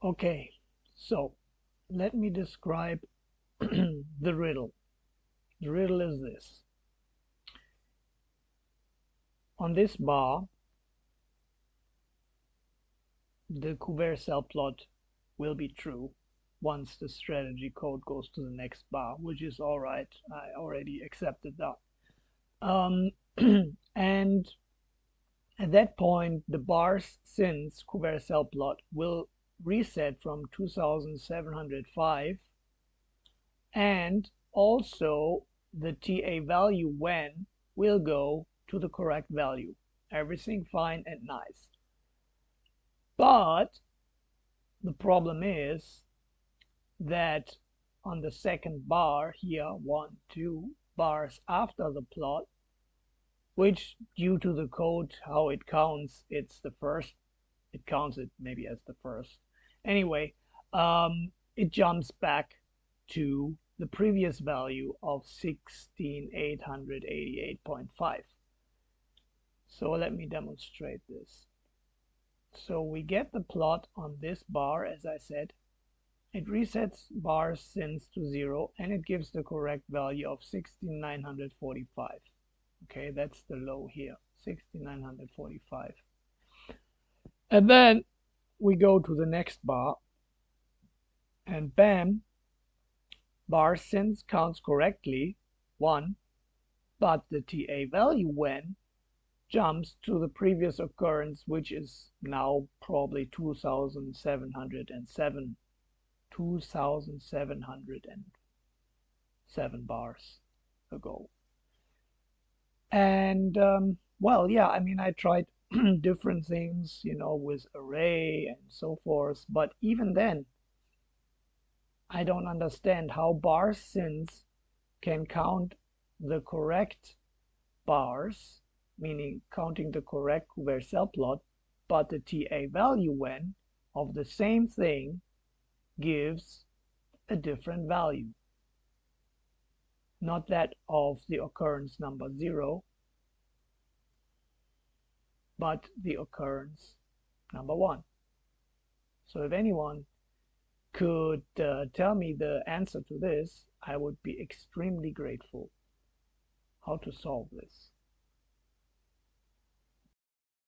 Okay, so let me describe the riddle. The riddle is this. On this bar, the Couvert cell plot will be true once the strategy code goes to the next bar, which is all right. I already accepted that. Um, and at that point, the bars since Couvert cell plot will reset from 2705 and also the TA value when will go to the correct value. Everything fine and nice. But the problem is that on the second bar here, one, two bars after the plot, which due to the code, how it counts, it's the first, it counts it maybe as the first. Anyway, um, it jumps back to the previous value of 16888.5. So let me demonstrate this. So we get the plot on this bar, as I said. It resets bars since to zero and it gives the correct value of 16945. Okay, that's the low here, 16945. And then we go to the next bar and bam, bar since counts correctly, 1, but the TA value when jumps to the previous occurrence, which is now probably 2707, 2707 bars ago. And um, well, yeah, I mean, I tried different things, you know, with array and so forth, but even then, I don't understand how bar since can count the correct bars meaning counting the correct Couvert cell plot, but the TA value when of the same thing gives a different value. Not that of the occurrence number 0, but the occurrence number 1. So if anyone could uh, tell me the answer to this, I would be extremely grateful. How to solve this?